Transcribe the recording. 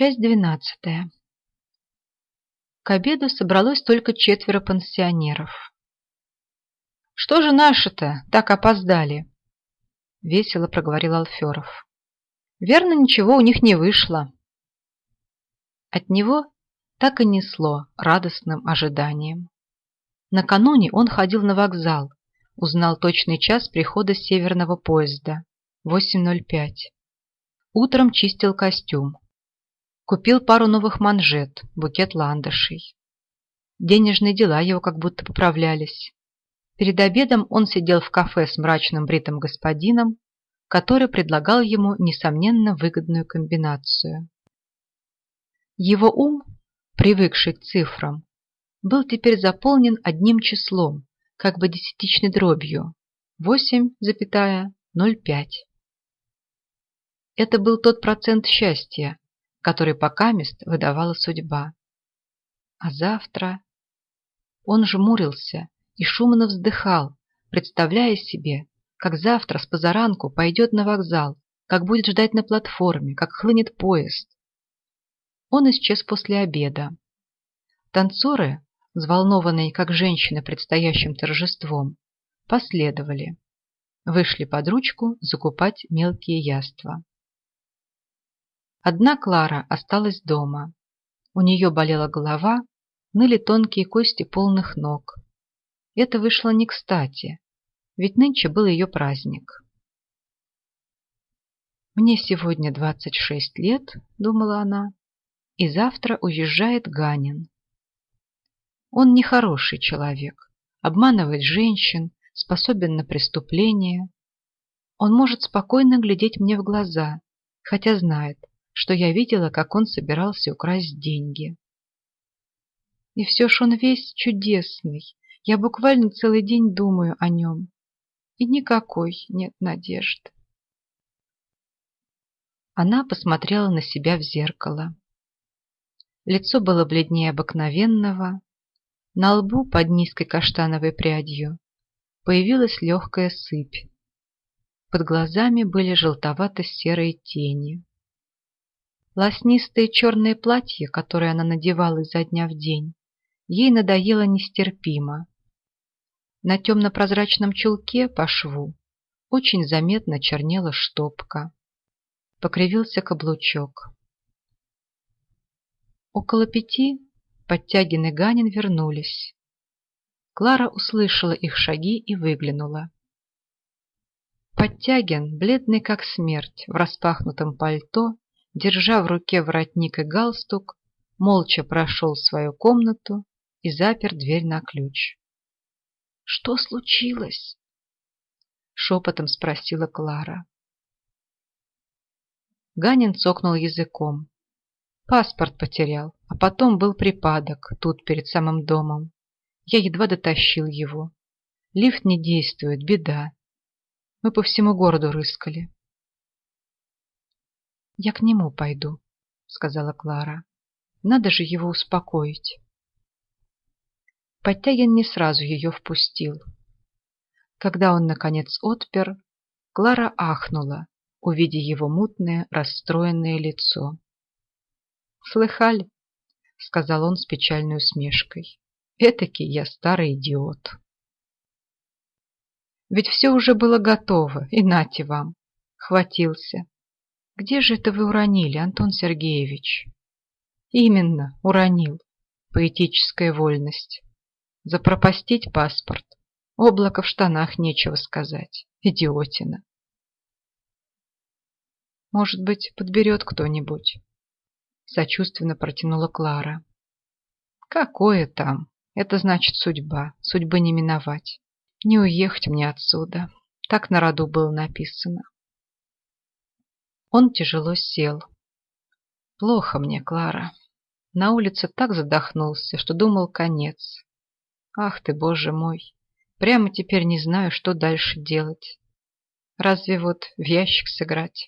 Часть двенадцатая. К обеду собралось только четверо пансионеров. «Что же наши-то так опоздали?» — весело проговорил Алферов. «Верно, ничего у них не вышло». От него так и несло радостным ожиданием. Накануне он ходил на вокзал, узнал точный час прихода северного поезда – 8.05. Утром чистил костюм. Купил пару новых манжет, букет ландышей. Денежные дела его как будто поправлялись. Перед обедом он сидел в кафе с мрачным бритым господином, который предлагал ему, несомненно, выгодную комбинацию. Его ум, привыкший к цифрам, был теперь заполнен одним числом, как бы десятичной дробью – 8,05. Это был тот процент счастья, который покамест выдавала судьба. А завтра... Он жмурился и шумно вздыхал, представляя себе, как завтра с позаранку пойдет на вокзал, как будет ждать на платформе, как хлынет поезд. Он исчез после обеда. Танцоры, взволнованные как женщины предстоящим торжеством, последовали. Вышли под ручку закупать мелкие яства. Одна Клара осталась дома. У нее болела голова, ныли тонкие кости полных ног. Это вышло не кстати, ведь нынче был ее праздник. «Мне сегодня 26 лет», — думала она, — «и завтра уезжает Ганин». Он нехороший человек, обманывает женщин, способен на преступления. Он может спокойно глядеть мне в глаза, хотя знает, что я видела, как он собирался украсть деньги. И все ж он весь чудесный. Я буквально целый день думаю о нем. И никакой нет надежды. Она посмотрела на себя в зеркало. Лицо было бледнее обыкновенного. На лбу под низкой каштановой прядью появилась легкая сыпь. Под глазами были желтовато-серые тени. Лоснистое черное платье, которое она надевала изо дня в день, ей надоело нестерпимо. На темно-прозрачном чулке по шву очень заметно чернела штопка. Покривился каблучок. Около пяти Подтягин и Ганин вернулись. Клара услышала их шаги и выглянула. Подтягин, бледный как смерть, в распахнутом пальто, держа в руке воротник и галстук, молча прошел в свою комнату и запер дверь на ключ. «Что случилось?» — шепотом спросила Клара. Ганин цокнул языком. Паспорт потерял, а потом был припадок тут, перед самым домом. Я едва дотащил его. Лифт не действует, беда. Мы по всему городу рыскали. «Я к нему пойду», — сказала Клара. «Надо же его успокоить». Подтягин не сразу ее впустил. Когда он, наконец, отпер, Клара ахнула, увидя его мутное, расстроенное лицо. «Слыхали?» — сказал он с печальной усмешкой. «Этакий я старый идиот». Ведь все уже было готово, и нате вам. Хватился. Где же это вы уронили, Антон Сергеевич? Именно, уронил. Поэтическая вольность. Запропастить паспорт. Облако в штанах нечего сказать. Идиотина. Может быть, подберет кто-нибудь. Сочувственно протянула Клара. Какое там? Это значит судьба. Судьбы не миновать. Не уехать мне отсюда. Так на роду было написано. Он тяжело сел. Плохо мне, Клара. На улице так задохнулся, что думал конец. Ах ты, боже мой! Прямо теперь не знаю, что дальше делать. Разве вот в ящик сыграть?